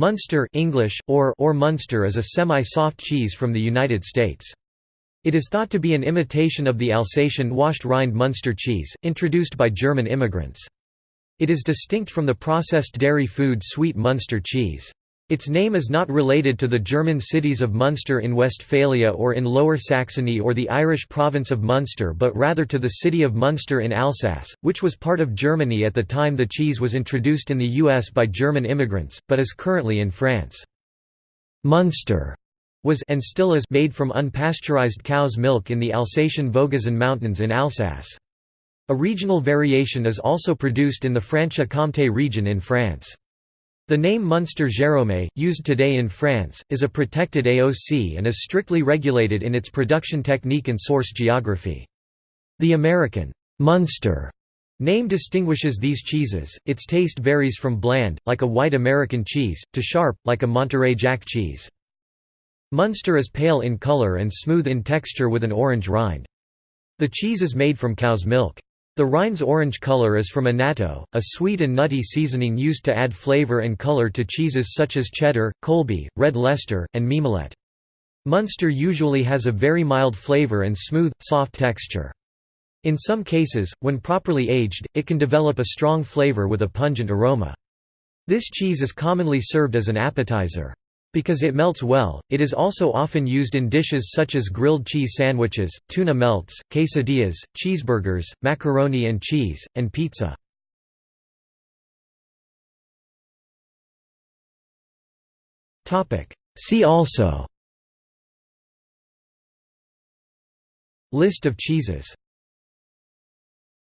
Munster English, or, or Munster is a semi-soft cheese from the United States. It is thought to be an imitation of the Alsatian washed rind Munster cheese, introduced by German immigrants. It is distinct from the processed dairy food sweet Munster cheese. Its name is not related to the German cities of Munster in Westphalia or in Lower Saxony or the Irish province of Munster but rather to the city of Munster in Alsace, which was part of Germany at the time the cheese was introduced in the US by German immigrants, but is currently in France. Munster was and still is made from unpasteurized cow's milk in the Alsatian Vogesen Mountains in Alsace. A regional variation is also produced in the Franche-Comté region in France. The name Munster-Géromé, used today in France, is a protected AOC and is strictly regulated in its production technique and source geography. The American Munster name distinguishes these cheeses, its taste varies from bland, like a white American cheese, to sharp, like a Monterey Jack cheese. Munster is pale in color and smooth in texture with an orange rind. The cheese is made from cow's milk. The rind's orange color is from annatto, a sweet and nutty seasoning used to add flavor and color to cheeses such as cheddar, Colby, red Leicester, and Mimolette. Munster usually has a very mild flavor and smooth, soft texture. In some cases, when properly aged, it can develop a strong flavor with a pungent aroma. This cheese is commonly served as an appetizer. Because it melts well, it is also often used in dishes such as grilled cheese sandwiches, tuna melts, quesadillas, cheeseburgers, macaroni and cheese, and pizza. See also. List of cheeses